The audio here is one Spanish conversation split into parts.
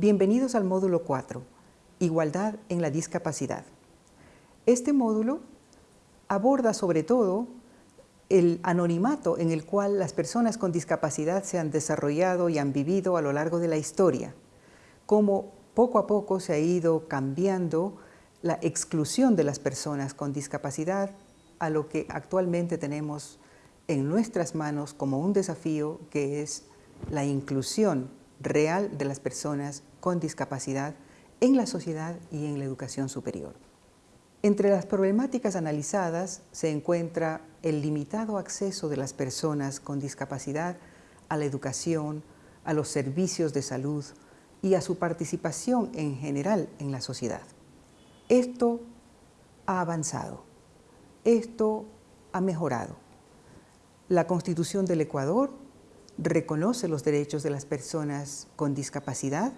Bienvenidos al módulo 4, Igualdad en la discapacidad. Este módulo aborda sobre todo el anonimato en el cual las personas con discapacidad se han desarrollado y han vivido a lo largo de la historia, cómo poco a poco se ha ido cambiando la exclusión de las personas con discapacidad a lo que actualmente tenemos en nuestras manos como un desafío que es la inclusión real de las personas con discapacidad en la sociedad y en la educación superior. Entre las problemáticas analizadas se encuentra el limitado acceso de las personas con discapacidad a la educación, a los servicios de salud y a su participación en general en la sociedad. Esto ha avanzado, esto ha mejorado. La Constitución del Ecuador reconoce los derechos de las personas con discapacidad,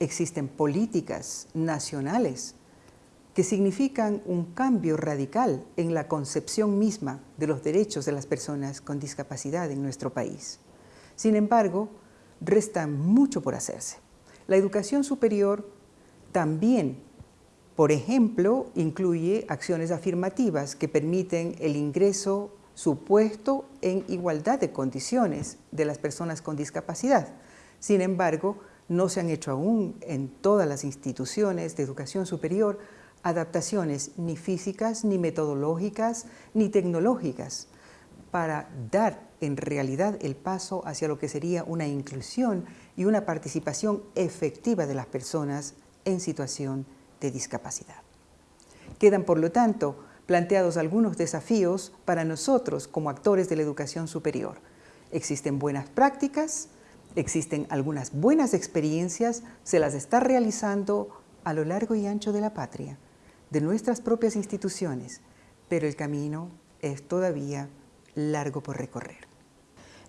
existen políticas nacionales que significan un cambio radical en la concepción misma de los derechos de las personas con discapacidad en nuestro país. Sin embargo, resta mucho por hacerse. La educación superior también, por ejemplo, incluye acciones afirmativas que permiten el ingreso supuesto en igualdad de condiciones de las personas con discapacidad. Sin embargo, no se han hecho aún en todas las instituciones de educación superior adaptaciones ni físicas, ni metodológicas, ni tecnológicas para dar en realidad el paso hacia lo que sería una inclusión y una participación efectiva de las personas en situación de discapacidad. Quedan, por lo tanto, planteados algunos desafíos para nosotros como actores de la educación superior. Existen buenas prácticas, existen algunas buenas experiencias, se las está realizando a lo largo y ancho de la patria de nuestras propias instituciones, pero el camino es todavía largo por recorrer.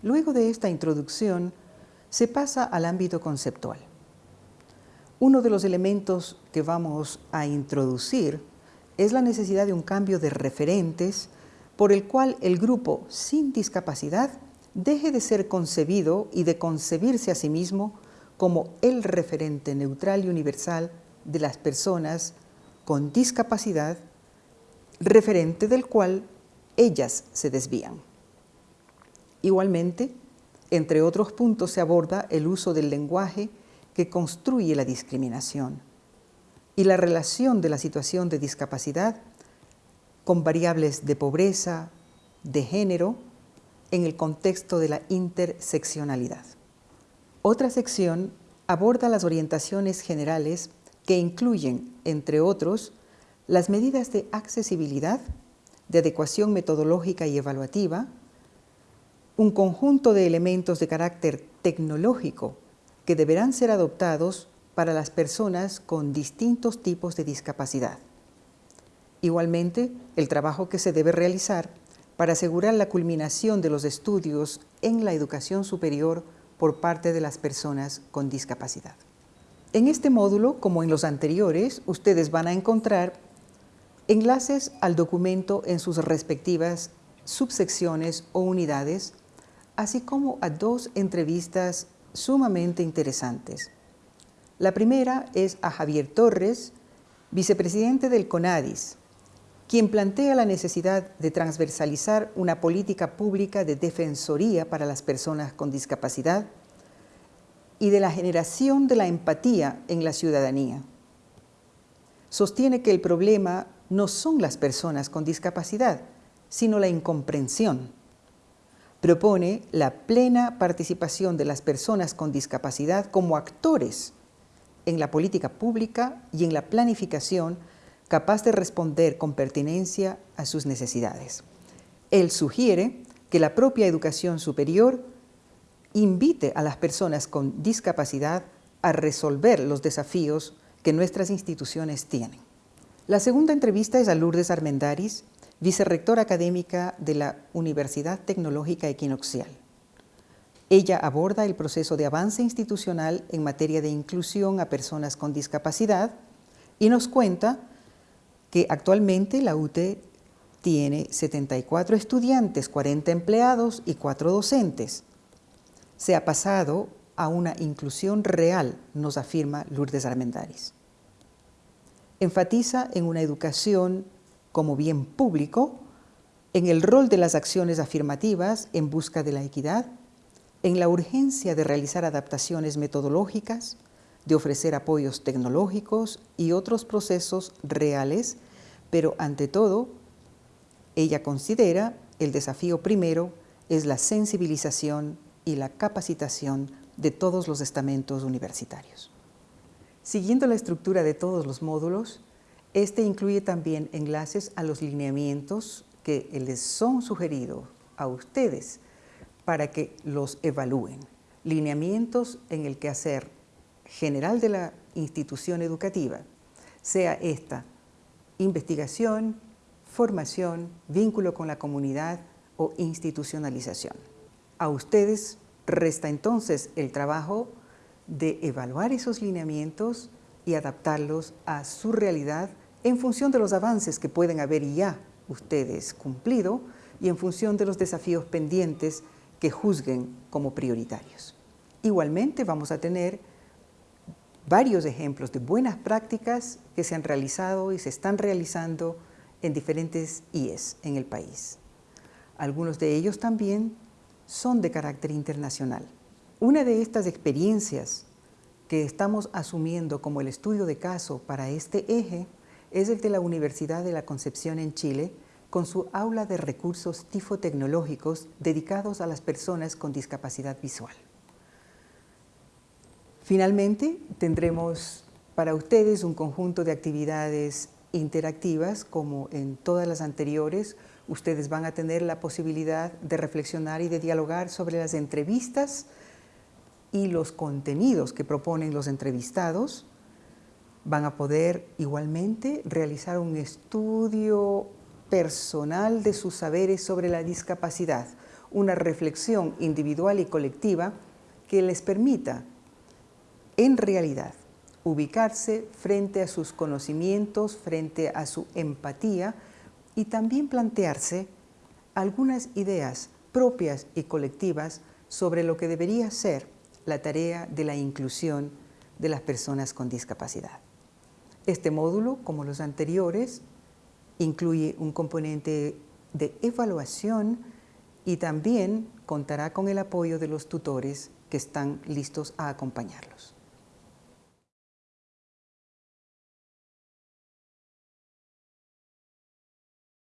Luego de esta introducción, se pasa al ámbito conceptual. Uno de los elementos que vamos a introducir es la necesidad de un cambio de referentes por el cual el grupo sin discapacidad deje de ser concebido y de concebirse a sí mismo como el referente neutral y universal de las personas con discapacidad, referente del cual ellas se desvían. Igualmente, entre otros puntos se aborda el uso del lenguaje que construye la discriminación y la relación de la situación de discapacidad con variables de pobreza, de género, en el contexto de la interseccionalidad. Otra sección aborda las orientaciones generales que incluyen, entre otros, las medidas de accesibilidad, de adecuación metodológica y evaluativa, un conjunto de elementos de carácter tecnológico que deberán ser adoptados para las personas con distintos tipos de discapacidad. Igualmente, el trabajo que se debe realizar para asegurar la culminación de los estudios en la educación superior por parte de las personas con discapacidad. En este módulo, como en los anteriores, ustedes van a encontrar enlaces al documento en sus respectivas subsecciones o unidades, así como a dos entrevistas sumamente interesantes. La primera es a Javier Torres, vicepresidente del CONADIS, quien plantea la necesidad de transversalizar una política pública de defensoría para las personas con discapacidad y de la generación de la empatía en la ciudadanía. Sostiene que el problema no son las personas con discapacidad, sino la incomprensión. Propone la plena participación de las personas con discapacidad como actores en la política pública y en la planificación capaz de responder con pertinencia a sus necesidades. Él sugiere que la propia educación superior invite a las personas con discapacidad a resolver los desafíos que nuestras instituciones tienen. La segunda entrevista es a Lourdes Armendaris, vicerrectora académica de la Universidad Tecnológica Equinoxial. Ella aborda el proceso de avance institucional en materia de inclusión a personas con discapacidad y nos cuenta que actualmente la UTE tiene 74 estudiantes, 40 empleados y 4 docentes, se ha pasado a una inclusión real, nos afirma Lourdes Armendáriz. Enfatiza en una educación como bien público, en el rol de las acciones afirmativas en busca de la equidad, en la urgencia de realizar adaptaciones metodológicas, de ofrecer apoyos tecnológicos y otros procesos reales, pero ante todo, ella considera el desafío primero es la sensibilización y la capacitación de todos los estamentos universitarios. Siguiendo la estructura de todos los módulos, este incluye también enlaces a los lineamientos que les son sugeridos a ustedes para que los evalúen. Lineamientos en el quehacer general de la institución educativa, sea esta investigación, formación, vínculo con la comunidad o institucionalización. A ustedes resta entonces el trabajo de evaluar esos lineamientos y adaptarlos a su realidad en función de los avances que pueden haber ya ustedes cumplido y en función de los desafíos pendientes que juzguen como prioritarios. Igualmente vamos a tener varios ejemplos de buenas prácticas que se han realizado y se están realizando en diferentes IES en el país. Algunos de ellos también son de carácter internacional. Una de estas experiencias que estamos asumiendo como el estudio de caso para este eje es el de la Universidad de la Concepción en Chile, con su aula de recursos tifotecnológicos dedicados a las personas con discapacidad visual. Finalmente, tendremos para ustedes un conjunto de actividades interactivas como en todas las anteriores. Ustedes van a tener la posibilidad de reflexionar y de dialogar sobre las entrevistas y los contenidos que proponen los entrevistados. Van a poder igualmente realizar un estudio personal de sus saberes sobre la discapacidad, una reflexión individual y colectiva que les permita, en realidad, ubicarse frente a sus conocimientos, frente a su empatía y también plantearse algunas ideas propias y colectivas sobre lo que debería ser la tarea de la inclusión de las personas con discapacidad. Este módulo, como los anteriores, incluye un componente de evaluación y también contará con el apoyo de los tutores que están listos a acompañarlos.